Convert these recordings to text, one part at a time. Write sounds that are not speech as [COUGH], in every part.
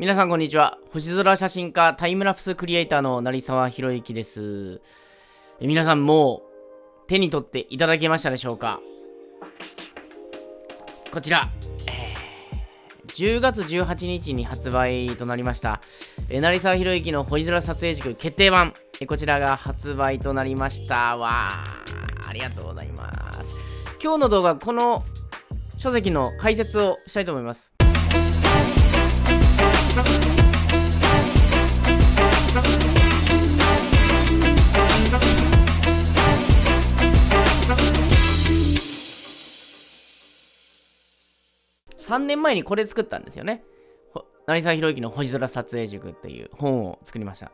皆さんこんにちは。星空写真家タイムラプスクリエイターの成沢宏之です。皆さんもう手に取っていただけましたでしょうか？こちら、えー10月18日に発売となりました、えー成沢宏之の星空撮影塾決定版、えーこちらが発売となりました。わーありがとうございます。今日の動画この書籍の解説をしたいと思います。3年前にこれ作ったんですよね。成沢宏之の星空撮影塾っていう本を作りました。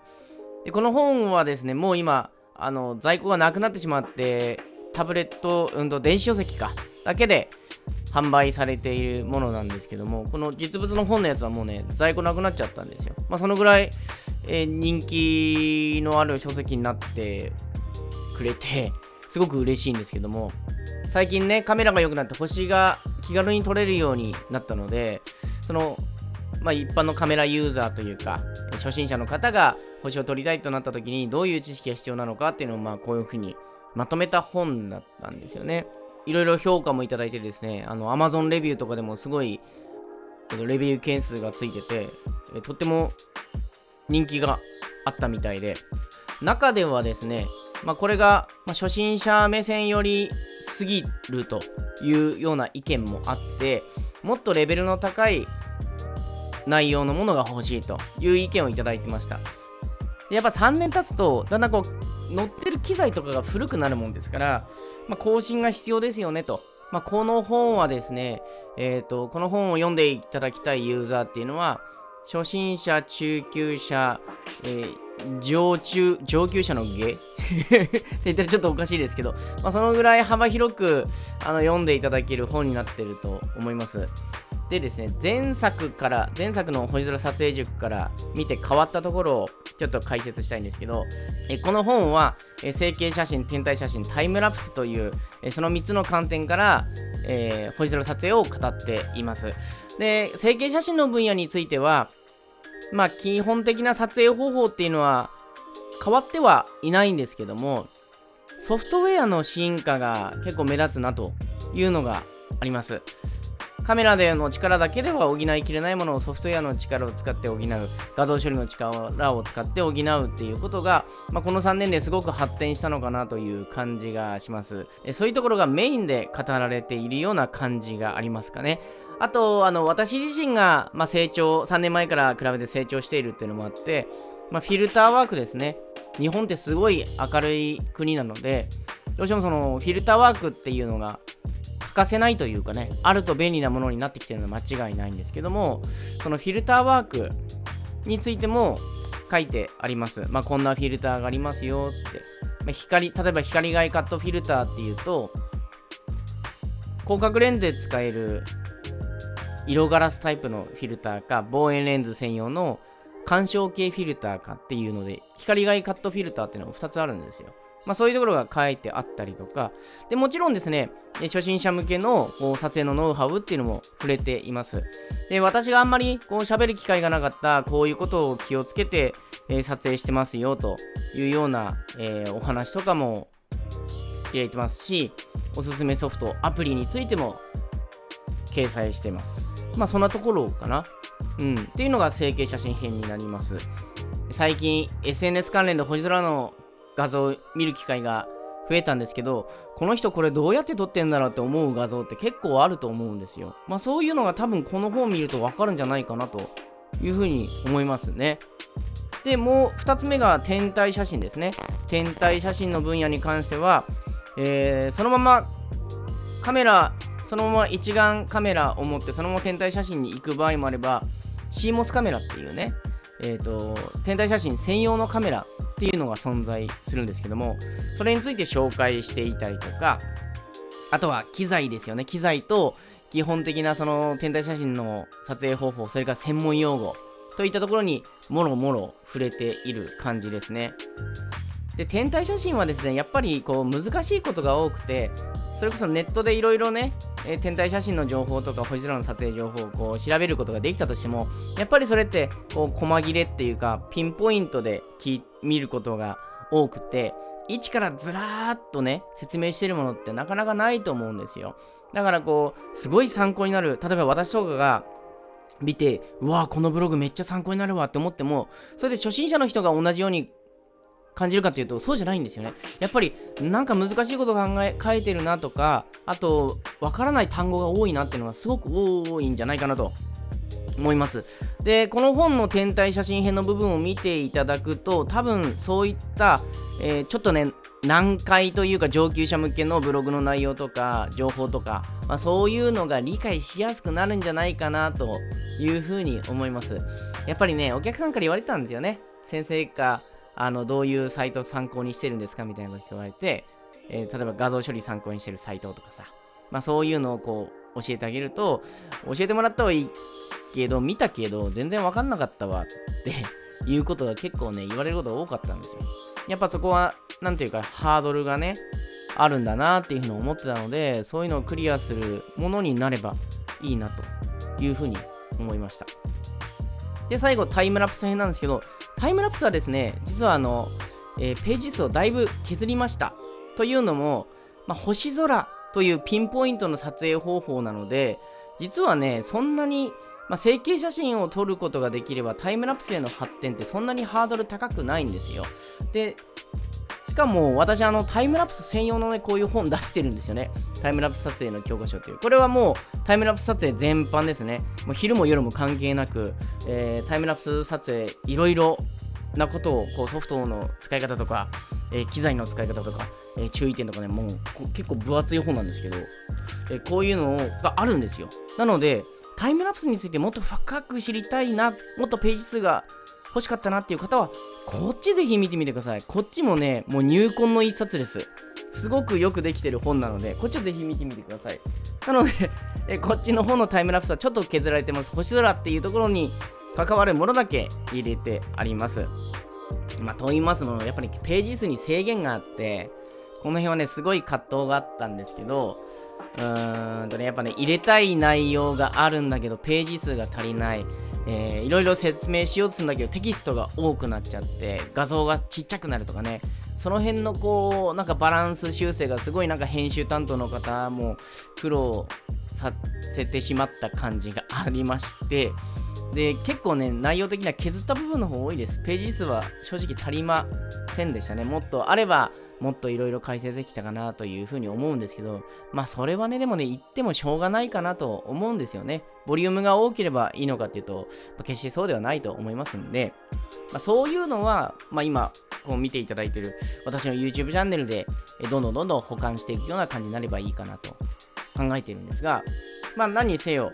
で、この本はですね、もう今、あの在庫がなくなってしまって、タブレット、うんと電子書籍か、だけで販売されているものなんですけども、この実物の本のやつはもうね、在庫なくなっちゃったんですよ。まあ、そのぐらい、えー人気のある書籍になってくれて、[LAUGHS] すごく嬉しいんですけども、最近ね、カメラが良くなって星が気軽に撮れるようになったので、その、まあ、一般のカメラユーザーというか、初心者の方が星を撮りたいとなった時にどういう知識が必要なのかっていうのを、まあ、こういうふうにまとめた本だったんですよね。いろいろ評価もいただいてですね、あの、Amazon レビューとかでもすごい、レビュー件数がついてて、えとっても人気があったみたいで、中ではですね、まあ、これが、ま、初心者目線よりすぎるというような意見もあってもっとレベルの高い内容のものが欲しいという意見をいただいてました。でやっぱ3年経つとだんだんこう乗ってる機材とかが古くなるもんですから、まあ、更新が必要ですよねと、まあ、この本はですね、えー、とこの本を読んでいただきたいユーザーっていうのは初心者中級者、えー上中上級者の下？[LAUGHS] って言ったらちょっとおかしいですけど、まあ、そのぐらい幅広くあの読んでいただける本になってると思います。でですね、前作から、前作の星空撮影塾から見て変わったところをちょっと解説したいんですけど、えこの本は、え成形写真、天体写真、タイムラプスという、えその3つの観点から、えー星空撮影を語っています。で、成形写真の分野については、まあ基本的な撮影方法っていうのは変わってはいないんですけどもソフトウェアの進化が結構目立つなというのがありますカメラでの力だけでは補いきれないものをソフトウェアの力を使って補う。画像処理の力を使って補うっていうことが、まあ、この3年ですごく発展したのかなという感じがします。そういうところがメインで語られているような感じがありますかね。あと、あの、私自身が、まあ、成長、3年前から比べて成長しているっていうのもあって、まあ、フィルターワークですね。日本ってすごい明るい国なので、どうしてもその、フィルターワークっていうのがかせないというかね、あると便利なものになってきてるのは間違いないんですけども、そのフィルターワークについても書いてあります。まあ、こんなフィルターがありますよって。まあ、光、例えば光害カットフィルターっていうと、広角レンズで使える色ガラスタイプのフィルターか望遠レンズ専用の干渉系フィルターかっていうので光害カットフィルターっていうのが2つあるんですよ。まあそういうところが書いてあったりとかでもちろんですね初心者向けのこう撮影のノウハウっていうのも触れています。で私があんまりこう喋る機会がなかったこういうことを気をつけて、えー撮影してますよというような、えーお話とかも入れてますしおすすめソフトアプリについても掲載してます。まあそんなところかな。うん。っていうのが成形写真編になります。最近 SNS 関連で星空の画像見る機会が増えたんですけど、この人これどうやって撮ってんだろうって思う画像って結構あると思うんですよ。まあそういうのが多分この本見るとわかるんじゃないかなというふうに思いますね。で、もう2つ目が天体写真ですね。天体写真の分野に関しては、えーそのままカメラそのまま一眼カメラを持ってそのまま天体写真に行く場合もあれば CMOS カメラっていうね、えー、と天体写真専用のカメラっていうのが存在するんですけどもそれについて紹介していたりとかあとは機材ですよね。機材と基本的なその天体写真の撮影方法それから専門用語といったところにもろもろ触れている感じですね。で天体写真はですねやっぱりこう難しいことが多くてそれこそネットでいろいろね、えー、天体写真の情報とか星空の撮影情報をこう調べることができたとしてもやっぱりそれってこう細切れっていうかピンポイントで見ることが多くて一からずらーっとね説明してるものってなかなかないと思うんですよ。だからこうすごい参考になる例えば私とかが見てうわこのブログめっちゃ参考になるわって思ってもそれで初心者の人が同じように感じるかっていうとそうじゃないんですよね。やっぱりなんか難しいこと考え書いてるなとかあとわからない単語が多いなっていうのがすごく多いんじゃないかなと。思います。でこの本の天体写真編の部分を見ていただくと多分そういった、えー、ちょっとね難解というか上級者向けのブログの内容とか情報とか、まあ、そういうのが理解しやすくなるんじゃないかなというふうに思います。やっぱりねお客さんから言われたんですよね。先生かあのどういうサイトを参考にしてるんですかみたいなこと言われて、えー、例えば画像処理参考にしてるサイトとかさ、まあ、そういうのをこう教えてあげると教えてもらったはいいけど見たけど全然わかんなかったわって [LAUGHS] いうことが結構ね言われることが多かったんですよ。やっぱそこは何ていうかハードルがねあるんだなっていうふうに思ってたのでそういうのをクリアするものになればいいなというふうに思いました。で最後タイムラプス編なんですけどタイムラプスはですね、実はあの、えー、ページ数をだいぶ削りました。というのも、まあ、星空というピンポイントの撮影方法なので、実はね、そんなに、まあ、成形写真を撮ることができればタイムラプスへの発展ってそんなにハードル高くないんですよ。で、かも私あのタイムラプス専用のね、こういう本出してるんですよね。タイムラプス撮影の教科書っていう。これはもうタイムラプス撮影全般ですね。もう昼も夜も関係なく、えー、タイムラプス撮影いろいろなことをこうソフトの使い方とか、えー、機材の使い方とか、えー、注意点とかね、もう結構分厚い本なんですけど、え、こういうのがあるんですよ。なので、タイムラプスについてもっと深く知りたいな、もっとページ数が欲しかったなっていう方は、こっちぜひ見てみてください。こっちもね、もう入魂の一冊です。すごくよくできてる本なので、こっちをぜひ見てみてください。なので、えこっちの本のタイムラプスはちょっと削られてます。星空っていうところに関わるものだけ入れてあります。まあ、と言いますのやっぱりページ数に制限があって、この辺はね、すごい葛藤があったんですけど、うーんとね、やっぱね、入れたい内容があるんだけど、ページ数が足りない。えー、いろいろ説明しようとするんだけど、テキストが多くなっちゃって、画像がちっちゃくなるとかね、その辺のこう、なんかバランス修正がすごいなんか編集担当の方も苦労させてしまった感じがありまして、で、結構ね、内容的には削った部分の方多いです。ページ数は正直足りませんでしたね。もっとあれば、もっといろいろ解説できたかなというふうに思うんですけど、まあそれはね、でもね、言ってもしょうがないかなと思うんですよね。ボリュームが多ければいいのかっていうと、まあ、決してそうではないと思いますんで、まあ、そういうのは、まあ今、こう見ていただいてる私の YouTube チャンネルで、どんどんどんどん保管していくような感じになればいいかなと考えてるんですが、まあ何にせよ、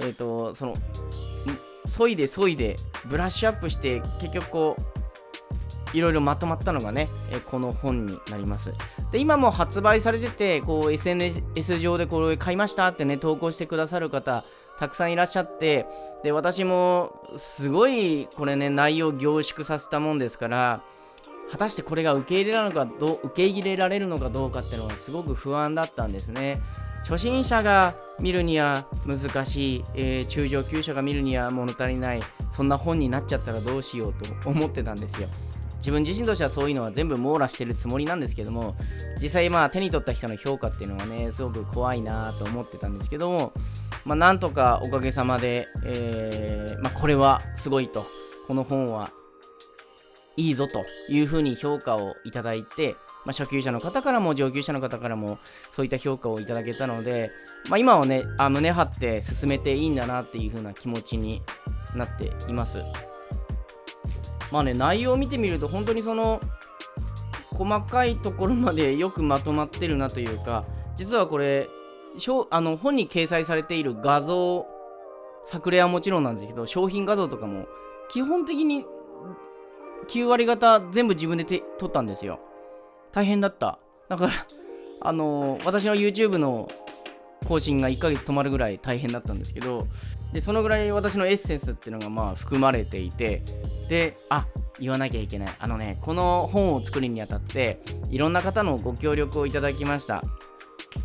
えっ、ー、と、その、そいでそいでブラッシュアップして結局こういろいろまとまったのがね、えこの本になります。で、今も発売されてて、こう SNS 上でこれ買いましたってね、投稿してくださる方、たくさんいらっしゃって、で、私もすごいこれね、内容凝縮させたもんですから、果たしてこれが受け入れられるのかどう受け入れられるのかどうかっていうのがすごく不安だったんですね。初心者が見るには難しい、えー、中上級者が見るには物足りないそんな本になっちゃったらどうしようと思ってたんですよ自分自身としてはそういうのは全部網羅してるつもりなんですけども実際まあ手に取った人の評価っていうのはねすごく怖いなと思ってたんですけどもまあなんとかおかげさまで、えー、まあ、これはすごいと。この本はいいぞというふうに評価をいただいてまあ、初級者の方からも上級者の方からもそういった評価をいただけたので、まあ、今はねあ胸張って進めていいんだなっていう風な気持ちになっています。まあね内容を見てみると本当にその細かいところまでよくまとまってるなというか実はこれあの本に掲載されている画像作例はもちろんなんですけど商品画像とかも基本的に9割方全部自分で撮ったんですよ大変だった。だから、あの、私の YouTube の更新が1ヶ月止まるぐらい大変だったんですけど、で、そのぐらい私のエッセンスっていうのがまあ含まれていて、で、あ、言わなきゃいけない。あのね、この本を作るにあたって、いろんな方のご協力をいただきました。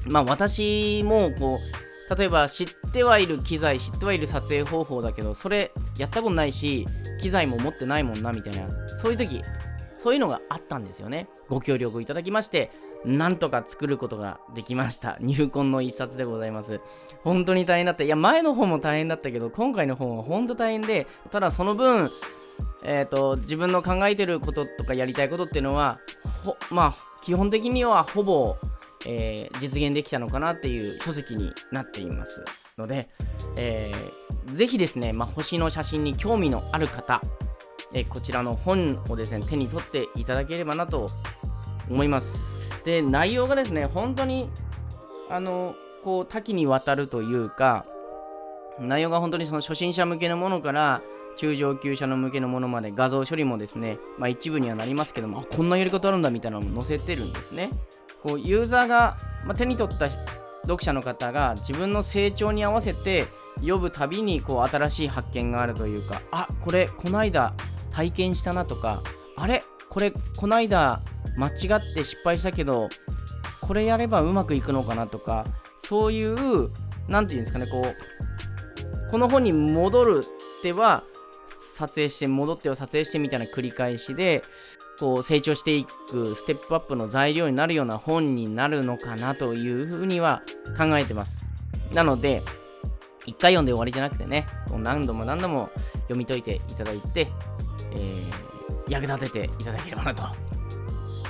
まあ私もこう例えば知ってはいる機材知ってはいる撮影方法だけどそれやったことないし機材も持ってないもんなみたいなそういう時そういうのがあったんですよねご協力いただきましてなんとか作ることができました。[LAUGHS] 入魂の一冊でございます。本当に大変だった。いや前の本も大変だったけど今回の本は本当大変でただその分えーと、自分の考えてることとかやりたいことっていうのはまあ基本的にはほぼ、えー、実現できたのかなっていう書籍になっていますので、えー、ぜひですね、まあ、星の写真に興味のある方、え、こちらの本をですね手に取っていただければなと思います。で内容がですね本当にあのこう多岐にわたるというか内容が本当にその初心者向けのものから中上級者の向けのものまで画像処理もですね、まあ、一部にはなりますけどもこんなやり方あるんだみたいなのも載せてるんですね。こうユーザーが、まあ、手に取った読者の方が自分の成長に合わせて読むたびにこう新しい発見があるというかあこれこないだ体験したなとかあれこれこないだ間違って失敗したけどこれやればうまくいくのかなとかそういう何て言うんですかねこうこの本に戻るっては撮影して戻っては撮影してみたいな繰り返しでこう成長していくステップアップの材料になるような本になるのかなというふうには考えてます。なので一回読んで終わりじゃなくてね何度も何度も読み解いていただいて、えー、役立てていただければなと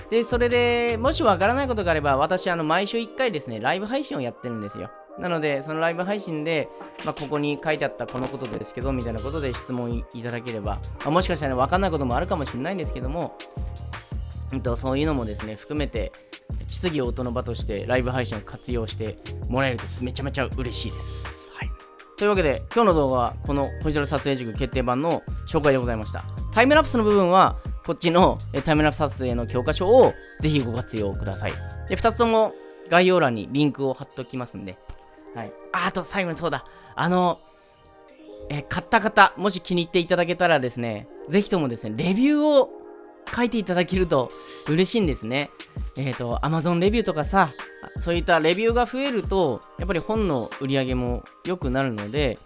でそれでもしわからないことがあれば私あの毎週1回ですねライブ配信をやってるんですよなので、そのライブ配信で、まあ、ここに書いてあったこのことですけど、みたいなことで質問いただければ、まあ、もしかしたら分かんないこともあるかもしれないんですけども、うんと、そういうのもですね、含めて、質疑応答の場としてライブ配信を活用してもらえるとめちゃめちゃ嬉しいです。はい。というわけで、今日の動画はこの星空撮影塾決定版の紹介でございました。タイムラプスの部分は、こっちのタイムラプス撮影の教科書をぜひご活用ください。で、2つとも概要欄にリンクを貼っておきますんで、はい。あ、あと最後にそうだ。あの、え買った方、もし気に入っていただけたらですね、ぜひともですね、レビューを書いていただけると嬉しいんですね。えっ、ー、と、Amazon レビューとかさ、そういったレビューが増えると、やっぱり本の売り上げも良くなるので、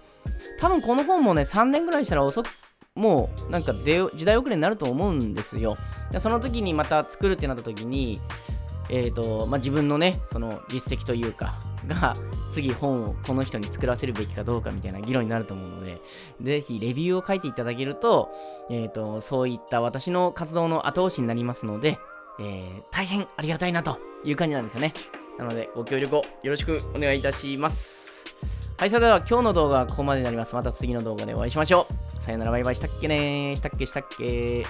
多分この本もね、3年ぐらいしたら遅く、もうなんか時代遅れになると思うんですよ。その時にまた作るってなった時に、えーとまあ、自分のね、その実績というか、が次本をこの人に作らせるべきかどうかみたいな議論になると思うので、ぜひレビューを書いていただけると、えっ、ー、と、そういった私の活動の後押しになりますので、えー、大変ありがたいなという感じなんですよね。なので、ご協力をよろしくお願いいたします。はい、それでは今日の動画はここまでになります。また次の動画でお会いしましょう。さよならバイバイしたっけねしたっけしたっけ